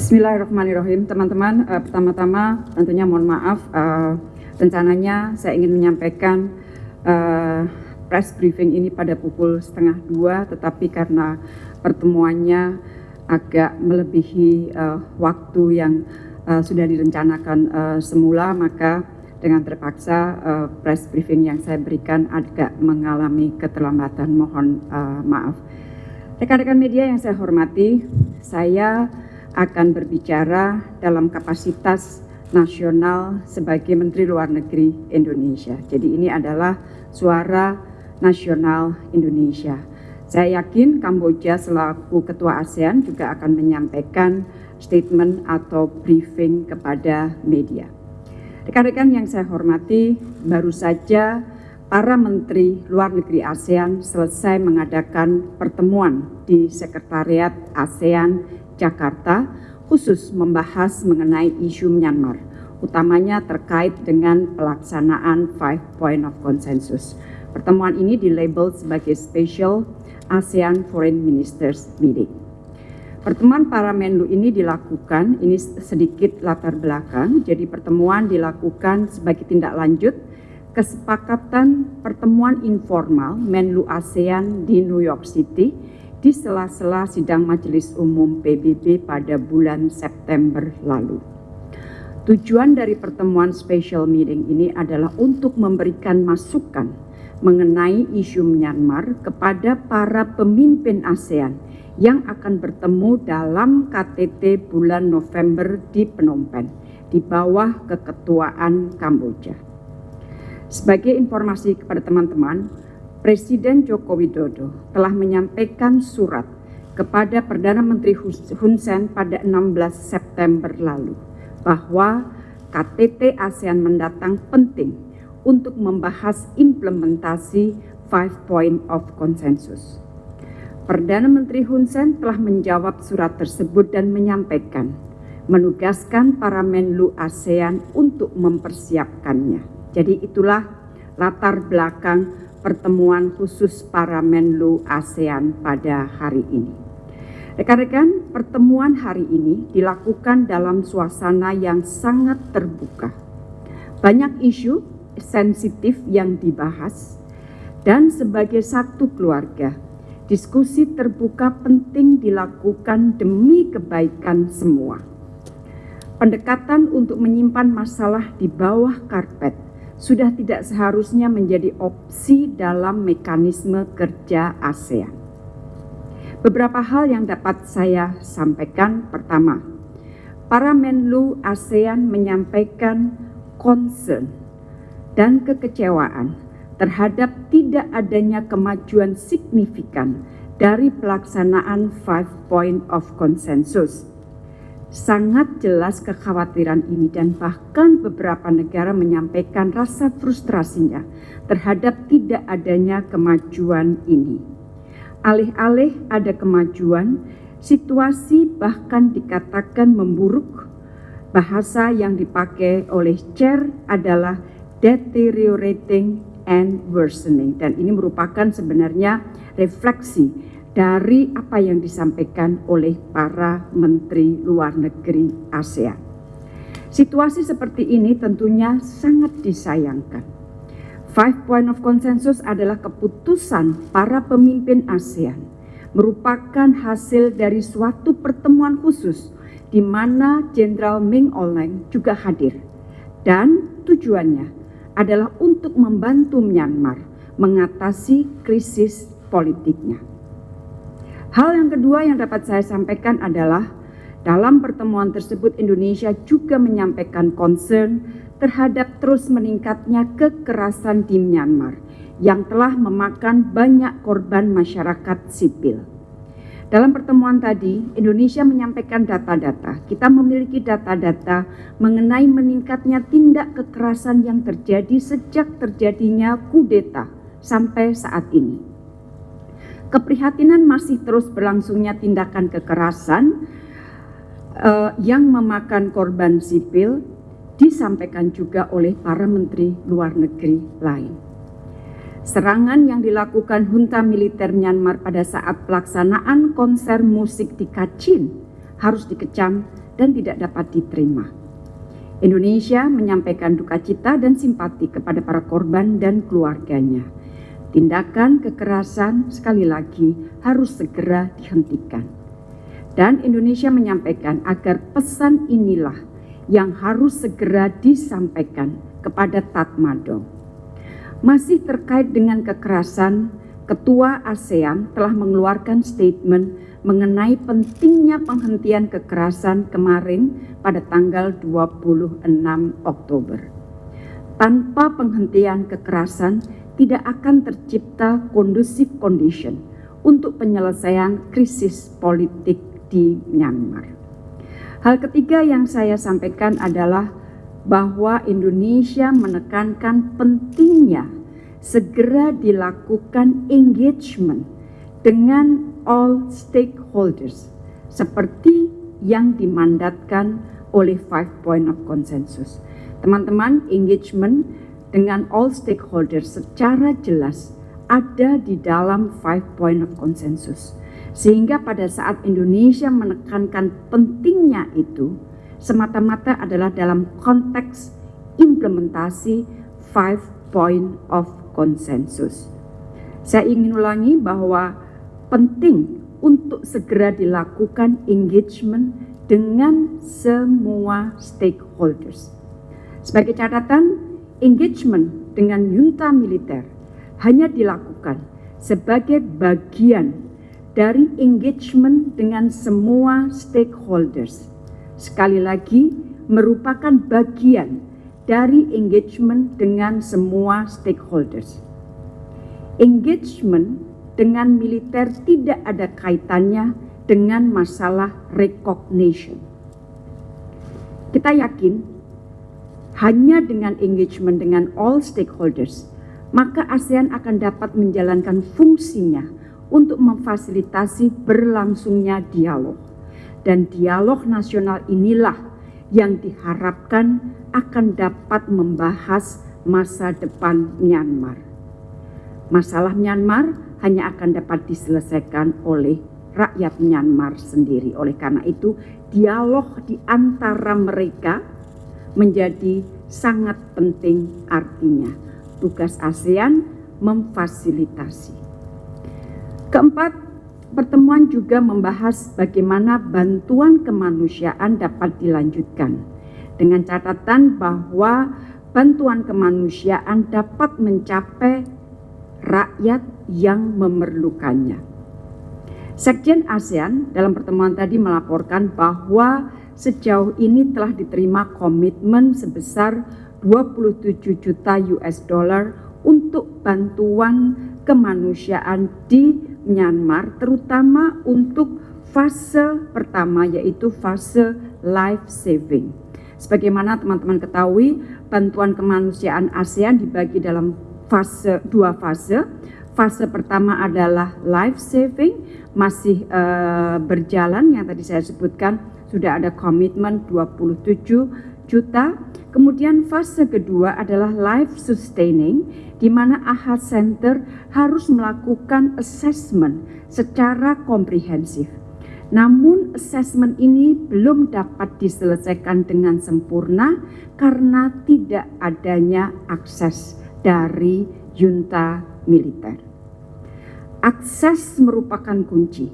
Bismillahirrahmanirrahim, teman-teman. Uh, pertama-tama tentunya mohon maaf, uh, rencananya saya ingin menyampaikan uh, press briefing ini pada pukul setengah dua, tetapi karena pertemuannya agak melebihi uh, waktu yang uh, sudah direncanakan uh, semula, maka dengan terpaksa uh, press briefing yang saya berikan agak mengalami keterlambatan. Mohon uh, maaf. Rekan-rekan media yang saya hormati, saya akan berbicara dalam kapasitas nasional sebagai Menteri Luar Negeri Indonesia. Jadi ini adalah suara nasional Indonesia. Saya yakin Kamboja selaku Ketua ASEAN juga akan menyampaikan statement atau briefing kepada media. Rekan-rekan yang saya hormati, baru saja para menteri luar negeri ASEAN selesai mengadakan pertemuan di Sekretariat ASEAN Jakarta khusus membahas mengenai isu Myanmar, utamanya terkait dengan pelaksanaan Five Point of Consensus. Pertemuan ini dilabel sebagai Special ASEAN Foreign Ministers Meeting. Pertemuan para Menlu ini dilakukan, ini sedikit latar belakang, jadi pertemuan dilakukan sebagai tindak lanjut kesepakatan pertemuan informal Menlu ASEAN di New York City di sela-sela sidang Majelis Umum PBB pada bulan September lalu. Tujuan dari pertemuan special meeting ini adalah untuk memberikan masukan mengenai isu Myanmar kepada para pemimpin ASEAN yang akan bertemu dalam KTT bulan November di Phnom Penh di bawah keketuaan Kamboja. Sebagai informasi kepada teman-teman, Presiden Joko Widodo telah menyampaikan surat kepada Perdana Menteri Hun Sen pada 16 September lalu bahwa KTT ASEAN mendatang penting untuk membahas implementasi Five Point of Consensus. Perdana Menteri Hun Sen telah menjawab surat tersebut dan menyampaikan menugaskan para Menlu ASEAN untuk mempersiapkannya. Jadi itulah latar belakang pertemuan khusus para Menlu ASEAN pada hari ini. Rekan-rekan, pertemuan hari ini dilakukan dalam suasana yang sangat terbuka. Banyak isu sensitif yang dibahas dan sebagai satu keluarga, diskusi terbuka penting dilakukan demi kebaikan semua. Pendekatan untuk menyimpan masalah di bawah karpet sudah tidak seharusnya menjadi opsi dalam mekanisme kerja ASEAN. Beberapa hal yang dapat saya sampaikan. Pertama, para Menlu ASEAN menyampaikan concern dan kekecewaan terhadap tidak adanya kemajuan signifikan dari pelaksanaan Five Point of Consensus sangat jelas kekhawatiran ini dan bahkan beberapa negara menyampaikan rasa frustrasinya terhadap tidak adanya kemajuan ini. Alih-alih ada kemajuan, situasi bahkan dikatakan memburuk. Bahasa yang dipakai oleh Chair adalah deteriorating and worsening dan ini merupakan sebenarnya refleksi dari apa yang disampaikan oleh para menteri luar negeri ASEAN. Situasi seperti ini tentunya sangat disayangkan. Five Point of Consensus adalah keputusan para pemimpin ASEAN, merupakan hasil dari suatu pertemuan khusus di mana Jenderal Ming Oleng juga hadir. Dan tujuannya adalah untuk membantu Myanmar mengatasi krisis politiknya. Hal yang kedua yang dapat saya sampaikan adalah dalam pertemuan tersebut Indonesia juga menyampaikan concern terhadap terus meningkatnya kekerasan di Myanmar yang telah memakan banyak korban masyarakat sipil. Dalam pertemuan tadi, Indonesia menyampaikan data-data. Kita memiliki data-data mengenai meningkatnya tindak kekerasan yang terjadi sejak terjadinya kudeta sampai saat ini keprihatinan masih terus berlangsungnya tindakan kekerasan uh, yang memakan korban sipil disampaikan juga oleh para menteri luar negeri lain. Serangan yang dilakukan junta militer Myanmar pada saat pelaksanaan konser musik di Kachin harus dikecam dan tidak dapat diterima. Indonesia menyampaikan duka cita dan simpati kepada para korban dan keluarganya. Tindakan kekerasan sekali lagi harus segera dihentikan. Dan Indonesia menyampaikan agar pesan inilah yang harus segera disampaikan kepada Tatmadaw. Masih terkait dengan kekerasan, Ketua ASEAN telah mengeluarkan statement mengenai pentingnya penghentian kekerasan kemarin pada tanggal 26 Oktober. Tanpa penghentian kekerasan, tidak akan tercipta kondusif condition untuk penyelesaian krisis politik di Myanmar. Hal ketiga yang saya sampaikan adalah bahwa Indonesia menekankan pentingnya segera dilakukan engagement dengan all stakeholders seperti yang dimandatkan oleh five point of consensus. Teman-teman, engagement dengan all stakeholders secara jelas ada di dalam five point of consensus. Sehingga pada saat Indonesia menekankan pentingnya itu, semata-mata adalah dalam konteks implementasi five point of consensus. Saya ingin ulangi bahwa penting untuk segera dilakukan engagement dengan semua stakeholders. Sebagai catatan, engagement dengan junta militer hanya dilakukan sebagai bagian dari engagement dengan semua stakeholders sekali lagi merupakan bagian dari engagement dengan semua stakeholders. Engagement dengan militer tidak ada kaitannya dengan masalah recognition. Kita yakin hanya dengan engagement dengan all stakeholders, maka ASEAN akan dapat menjalankan fungsinya untuk memfasilitasi berlangsungnya dialog dan dialog nasional inilah yang diharapkan akan dapat membahas masa depan Myanmar. Masalah Myanmar hanya akan dapat diselesaikan oleh rakyat Myanmar sendiri. Oleh karena itu, dialog di antara mereka menjadi sangat penting artinya. Tugas ASEAN memfasilitasi. Keempat, Pertemuan juga membahas bagaimana bantuan kemanusiaan dapat dilanjutkan dengan catatan bahwa bantuan kemanusiaan dapat mencapai rakyat yang memerlukannya. Sekjen ASEAN dalam pertemuan tadi melaporkan bahwa sejauh ini telah diterima komitmen sebesar 27 juta US dollar untuk bantuan kemanusiaan di Myanmar terutama untuk fase pertama yaitu fase life saving. Sebagaimana teman-teman ketahui, bantuan kemanusiaan ASEAN dibagi dalam fase dua fase. Fase pertama adalah life saving masih uh, berjalan yang tadi saya sebutkan sudah ada komitmen 27 juta. Kemudian fase kedua adalah life sustaining di mana AHA Center harus melakukan assessment secara komprehensif. Namun assessment ini belum dapat diselesaikan dengan sempurna karena tidak adanya akses dari junta militer. Akses merupakan kunci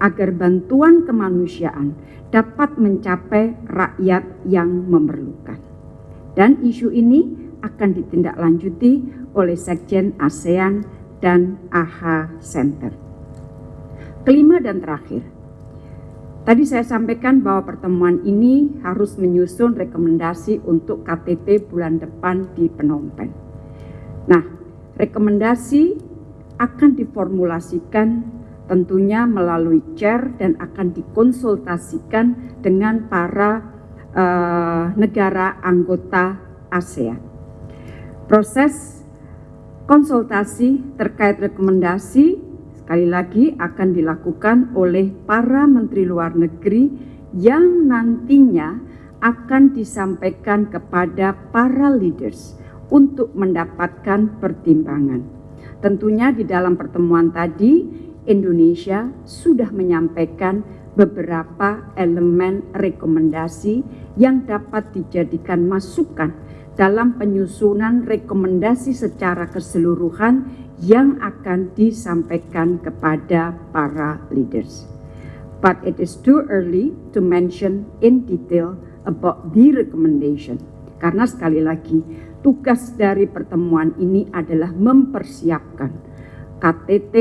agar bantuan kemanusiaan dapat mencapai rakyat yang memerlukan. Dan isu ini akan ditindaklanjuti oleh Sekjen ASEAN dan AHA Center. Kelima dan terakhir, tadi saya sampaikan bahwa pertemuan ini harus menyusun rekomendasi untuk KTT bulan depan di Phnom. Nah, rekomendasi akan diformulasikan tentunya melalui chair dan akan dikonsultasikan dengan para uh, negara anggota ASEAN. Proses konsultasi terkait rekomendasi sekali lagi akan dilakukan oleh para menteri luar negeri yang nantinya akan disampaikan kepada para leaders untuk mendapatkan pertimbangan. Tentunya di dalam pertemuan tadi Indonesia sudah menyampaikan beberapa elemen rekomendasi yang dapat dijadikan masukan dalam penyusunan rekomendasi secara keseluruhan yang akan disampaikan kepada para leaders. But it is too early to mention in detail about the recommendation. Karena sekali lagi, tugas dari pertemuan ini adalah mempersiapkan KTT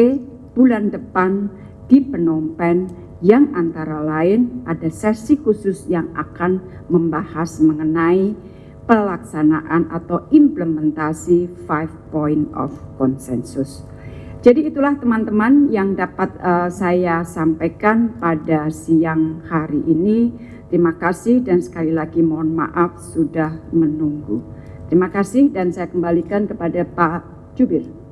bulan depan di Phnom Penh yang antara lain ada sesi khusus yang akan membahas mengenai pelaksanaan atau implementasi five point of consensus. Jadi itulah teman-teman yang dapat uh, saya sampaikan pada siang hari ini. Terima kasih dan sekali lagi mohon maaf sudah menunggu. Terima kasih dan saya kembalikan kepada Pak Jubir.